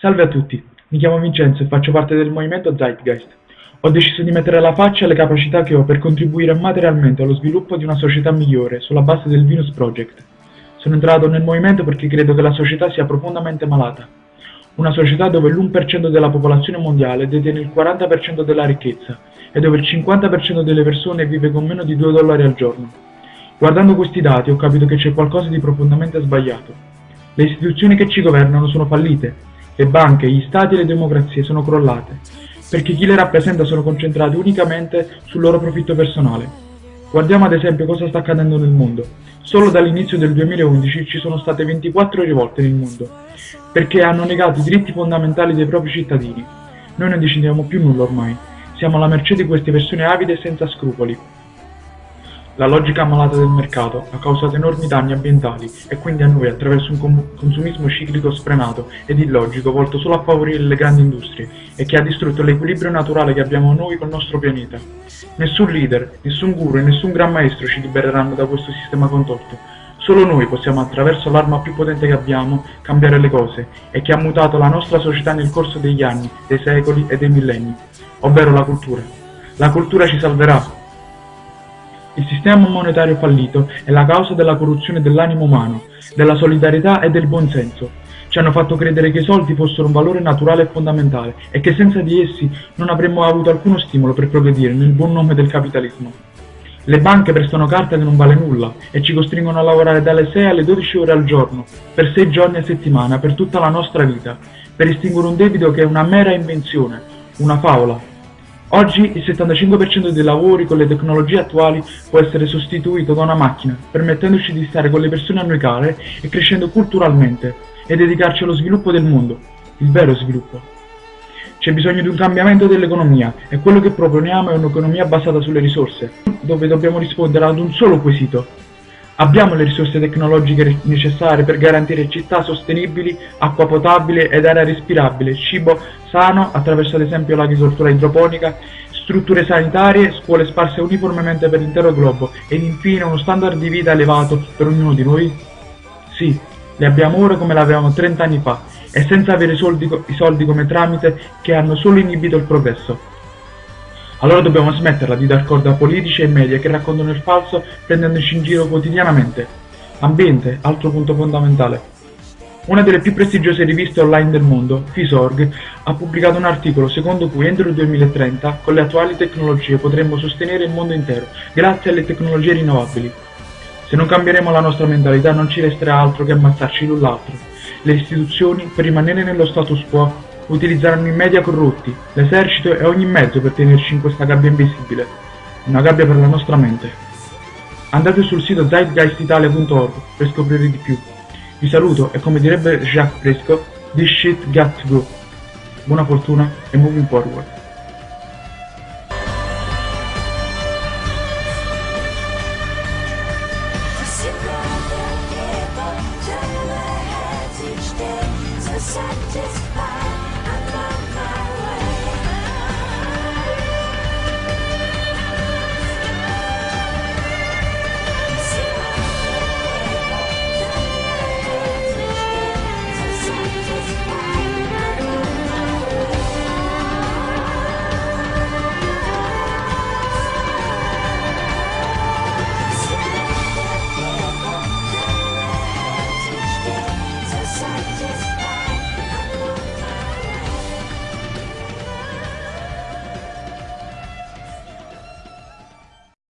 Salve a tutti, mi chiamo Vincenzo e faccio parte del movimento Zeitgeist. Ho deciso di mettere la faccia alle capacità che ho per contribuire materialmente allo sviluppo di una società migliore sulla base del Venus Project. Sono entrato nel movimento perché credo che la società sia profondamente malata. Una società dove l'1% della popolazione mondiale detiene il 40% della ricchezza e dove il 50% delle persone vive con meno di 2 dollari al giorno. Guardando questi dati ho capito che c'è qualcosa di profondamente sbagliato. Le istituzioni che ci governano sono fallite le banche, gli stati e le democrazie sono crollate, perché chi le rappresenta sono concentrati unicamente sul loro profitto personale. Guardiamo ad esempio cosa sta accadendo nel mondo. Solo dall'inizio del 2011 ci sono state 24 rivolte nel mondo, perché hanno negato i diritti fondamentali dei propri cittadini. Noi non decidiamo più nulla ormai, siamo alla mercé di queste persone avide e senza scrupoli. La logica malata del mercato ha causato enormi danni ambientali e quindi a noi attraverso un consumismo ciclico sfrenato ed illogico volto solo a favorire le grandi industrie e che ha distrutto l'equilibrio naturale che abbiamo noi col nostro pianeta. Nessun leader, nessun guru e nessun gran maestro ci libereranno da questo sistema contorto. Solo noi possiamo attraverso l'arma più potente che abbiamo cambiare le cose e che ha mutato la nostra società nel corso degli anni, dei secoli e dei millenni, ovvero la cultura. La cultura ci salverà, il sistema monetario fallito è la causa della corruzione dell'animo umano, della solidarietà e del buonsenso. Ci hanno fatto credere che i soldi fossero un valore naturale e fondamentale e che senza di essi non avremmo avuto alcuno stimolo per progredire nel buon nome del capitalismo. Le banche prestano carta che non vale nulla e ci costringono a lavorare dalle 6 alle 12 ore al giorno, per 6 giorni a settimana, per tutta la nostra vita, per estinguere un debito che è una mera invenzione, una favola, Oggi il 75% dei lavori con le tecnologie attuali può essere sostituito da una macchina, permettendoci di stare con le persone a noi care e crescendo culturalmente e dedicarci allo sviluppo del mondo, il vero sviluppo. C'è bisogno di un cambiamento dell'economia e quello che proponiamo è un'economia basata sulle risorse, dove dobbiamo rispondere ad un solo quesito, Abbiamo le risorse tecnologiche necessarie per garantire città sostenibili, acqua potabile ed aria respirabile, cibo sano attraverso ad esempio l'agricoltura idroponica, strutture sanitarie, scuole sparse uniformemente per l'intero globo ed infine uno standard di vita elevato per ognuno di noi? Sì, le abbiamo ora come l'avevamo 30 anni fa e senza avere soldi, i soldi come tramite che hanno solo inibito il progresso. Allora dobbiamo smetterla di dar corda a politici e media che raccontano il falso prendendoci in giro quotidianamente. Ambiente, altro punto fondamentale. Una delle più prestigiose riviste online del mondo, Fisorg, ha pubblicato un articolo secondo cui entro il 2030 con le attuali tecnologie potremmo sostenere il mondo intero, grazie alle tecnologie rinnovabili. Se non cambieremo la nostra mentalità non ci resterà altro che ammazzarci l'un l'altro. Le istituzioni, per rimanere nello status quo, utilizzeranno i media corrotti, l'esercito e ogni mezzo per tenerci in questa gabbia invisibile, una gabbia per la nostra mente. Andate sul sito zeitgeistitalia.org per scoprire di più. Vi saluto e come direbbe Jacques Fresco, this shit got to go. Buona fortuna e moving forward. just